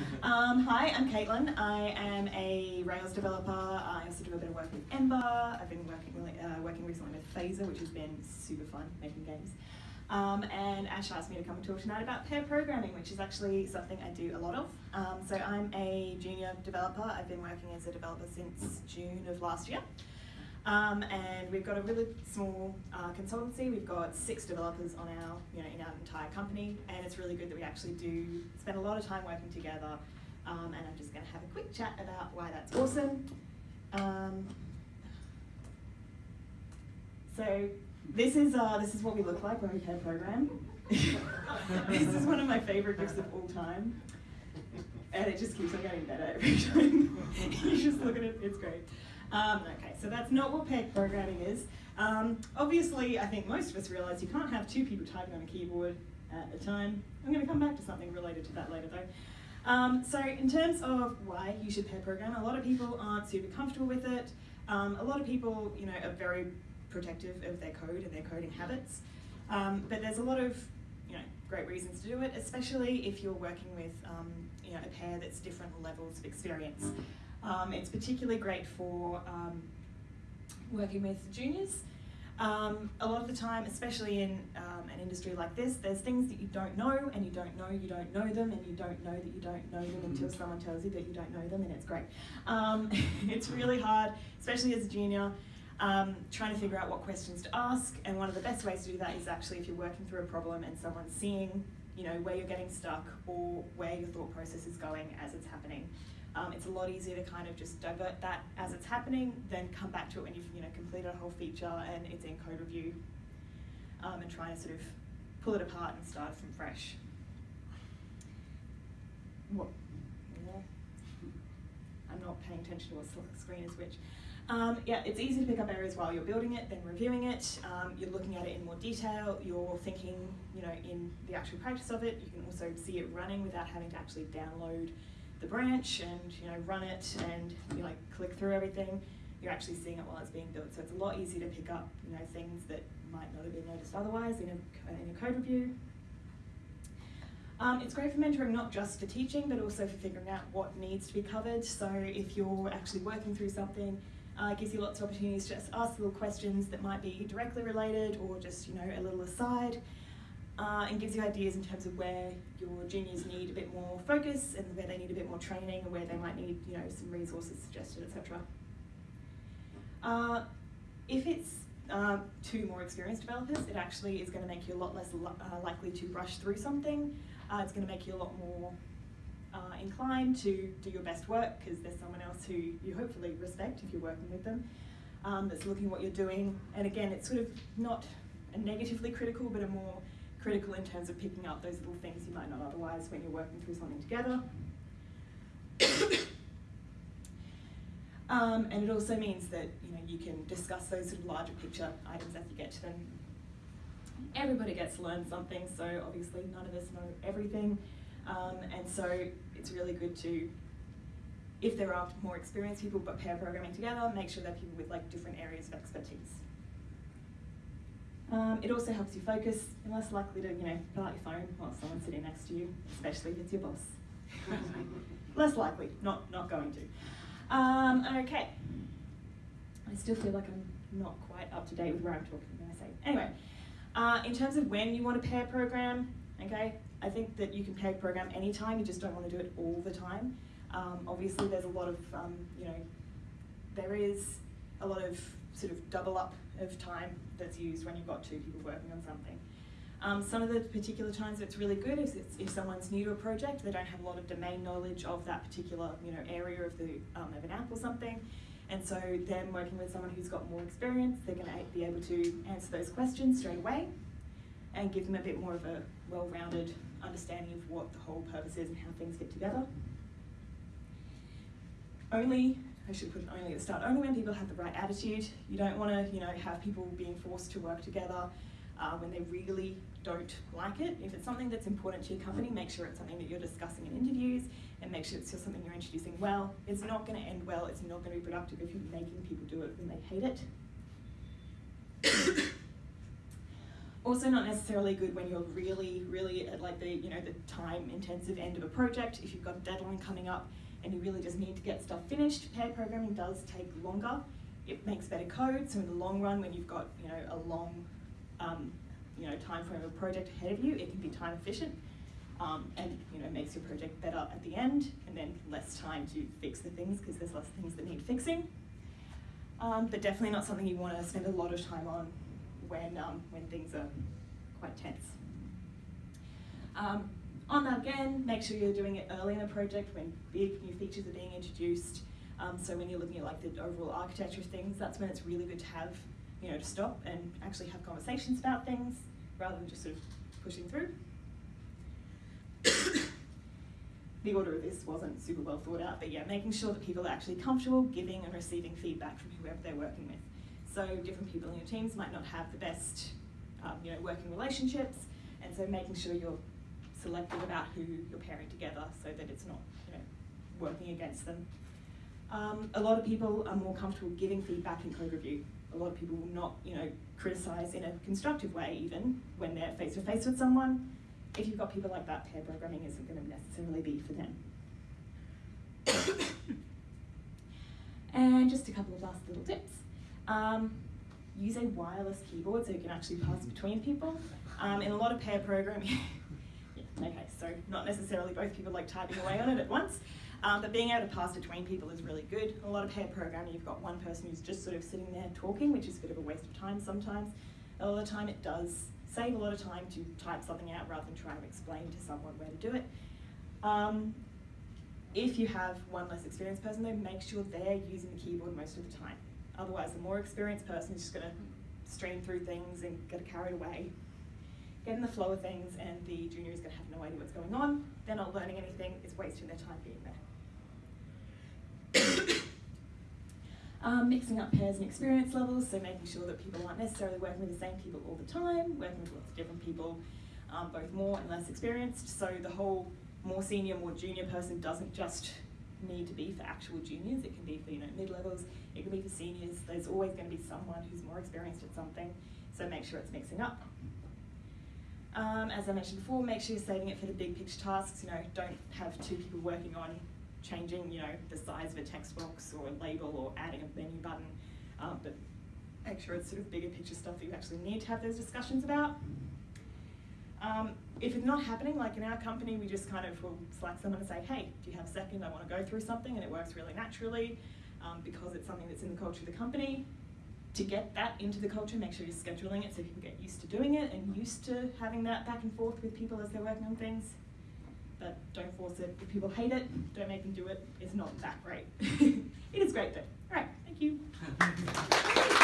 Um, hi, I'm Caitlin. I am a Rails developer. I also do a bit of work with Ember. I've been working uh, working recently with Phaser, which has been super fun making games. Um, and Ash asked me to come and talk tonight about pair programming, which is actually something I do a lot of. Um, so I'm a junior developer. I've been working as a developer since June of last year. Um, and we've got a really small uh, consultancy. We've got six developers on our, you know, in our entire company, and it's really good that we actually do spend a lot of time working together. Um, and I'm just going to have a quick chat about why that's awesome. Um, so this is uh, this is what we look like when we pair program. this is one of my favorite gifts of all time, and it just keeps on getting better every time. you just look at it; it's great. Um, okay, so that's not what pair programming is. Um, obviously, I think most of us realize you can't have two people typing on a keyboard at a time. I'm going to come back to something related to that later though. Um, so in terms of why you should pair program, a lot of people aren't super comfortable with it. Um, a lot of people, you know, are very protective of their code and their coding habits. Um, but there's a lot of, you know, great reasons to do it, especially if you're working with, um, you know, a pair that's different levels of experience. Um, it's particularly great for um, working with juniors. Um, a lot of the time, especially in um, an industry like this, there's things that you don't know and you don't know you don't know them and you don't know that you don't know them until someone tells you that you don't know them and it's great. Um, it's really hard, especially as a junior, um, trying to figure out what questions to ask and one of the best ways to do that is actually if you're working through a problem and someone's seeing you know, where you're getting stuck or where your thought process is going as it's happening. Um, it's a lot easier to kind of just divert that as it's happening, then come back to it when you've you know completed a whole feature and it's in code review, um, and try to sort of pull it apart and start from fresh. What? I'm not paying attention to what screen is which. Um, yeah, it's easy to pick up areas while you're building it, then reviewing it. Um, you're looking at it in more detail. You're thinking, you know, in the actual practice of it. You can also see it running without having to actually download the branch and you know run it and you like click through everything, you're actually seeing it while it's being built. So it's a lot easier to pick up you know things that might not have been noticed otherwise in a, in a code review. Um, it's great for mentoring not just for teaching but also for figuring out what needs to be covered. So if you're actually working through something, uh, it gives you lots of opportunities to just ask little questions that might be directly related or just you know a little aside uh, and gives you ideas in terms of where your juniors need a bit more focus and where they need a bit more training and where they might need you know some resources suggested, etc. Uh, if it's uh, two more experienced developers, it actually is going to make you a lot less li uh, likely to rush through something. Uh, it's going to make you a lot more uh, inclined to do your best work because there's someone else who you hopefully respect if you're working with them um, that's looking at what you're doing. And again, it's sort of not a negatively critical, but a more critical in terms of picking up those little things you might not otherwise when you're working through something together. um, and it also means that you know you can discuss those sort of larger picture items as you get to them. Everybody gets to learn something, so obviously none of us know everything. Um, and so it's really good to, if there are more experienced people but pair programming together, make sure they're people with like different areas of expertise. Um, it also helps you focus. You're less likely to, you know, pull out your phone while someone's sitting next to you, especially if it's your boss. less likely, not, not going to. Um, okay. I still feel like I'm not quite up to date with where I'm talking when I say. Anyway, uh, in terms of when you want to pair program, okay, I think that you can pair program anytime, you just don't want to do it all the time. Um, obviously, there's a lot of, um, you know, there is a lot of sort of double up of time that's used when you've got two people working on something. Um, some of the particular times it's really good is if someone's new to a project, they don't have a lot of domain knowledge of that particular you know area of the um, of an app or something, and so them working with someone who's got more experience, they're going to be able to answer those questions straight away, and give them a bit more of a well-rounded understanding of what the whole purpose is and how things fit together. Only I should put only at the start, only when people have the right attitude. You don't want to, you know, have people being forced to work together uh, when they really don't like it. If it's something that's important to your company, make sure it's something that you're discussing in interviews and make sure it's just something you're introducing well. It's not going to end well, it's not going to be productive if you're making people do it when they hate it. Also not necessarily good when you're really, really at like the, you know, the time intensive end of a project. If you've got a deadline coming up and you really just need to get stuff finished, Pair programming does take longer. It makes better code, so in the long run when you've got, you know, a long, um, you know, time frame of a project ahead of you, it can be time efficient. Um, and you know makes your project better at the end, and then less time to fix the things because there's less things that need fixing. Um, but definitely not something you want to spend a lot of time on when, um, when things are quite tense. On that again, make sure you're doing it early in the project when big new features are being introduced. Um, so when you're looking at like the overall architecture of things, that's when it's really good to have, you know, to stop and actually have conversations about things rather than just sort of pushing through. the order of this wasn't super well thought out, but yeah, making sure that people are actually comfortable giving and receiving feedback from whoever they're working with. So different people in your teams might not have the best, um, you know, working relationships, and so making sure you're selective about who you're pairing together so that it's not, you know, working against them. Um, a lot of people are more comfortable giving feedback in code review. A lot of people will not, you know, criticize in a constructive way even when they're face to face with someone if you've got people like that, pair programming isn't going to necessarily be for them. and just a couple of last little tips. Um, use a wireless keyboard so you can actually pass between people. Um, in a lot of pair programming, okay, so not necessarily both people like typing away on it at once, um, but being able to pass between people is really good. A lot of pair programming, you've got one person who's just sort of sitting there talking, which is a bit of a waste of time sometimes. A lot of the time it does save a lot of time to type something out rather than trying to explain to someone where to do it. Um, if you have one less experienced person though, make sure they're using the keyboard most of the time. Otherwise, the more experienced person is just going to stream through things and get carried away, get in the flow of things, and the junior is going to have no idea what's going on. They're not learning anything, it's wasting their time being there. Um, mixing up pairs and experience levels, so making sure that people aren't necessarily working with the same people all the time, working with lots of different people, um, both more and less experienced. So the whole more senior, more junior person doesn't just need to be for actual juniors, it can be for you know mid-levels, it can be for seniors. There's always going to be someone who's more experienced at something, so make sure it's mixing up. Um, as I mentioned before, make sure you're saving it for the big picture tasks. You know, don't have two people working on changing, you know, the size of a text box or a label or adding a menu button, um, but make sure it's sort of bigger picture stuff that you actually need to have those discussions about. Um, if it's not happening, like in our company, we just kind of will slack someone and say, hey, do you have a second? I want to go through something, and it works really naturally um, because it's something that's in the culture of the company. To get that into the culture, make sure you're scheduling it so people get used to doing it and used to having that back and forth with people as they're working on things but don't force it. If people hate it, don't make them do it. It's not that great. it is great though. All right, thank you.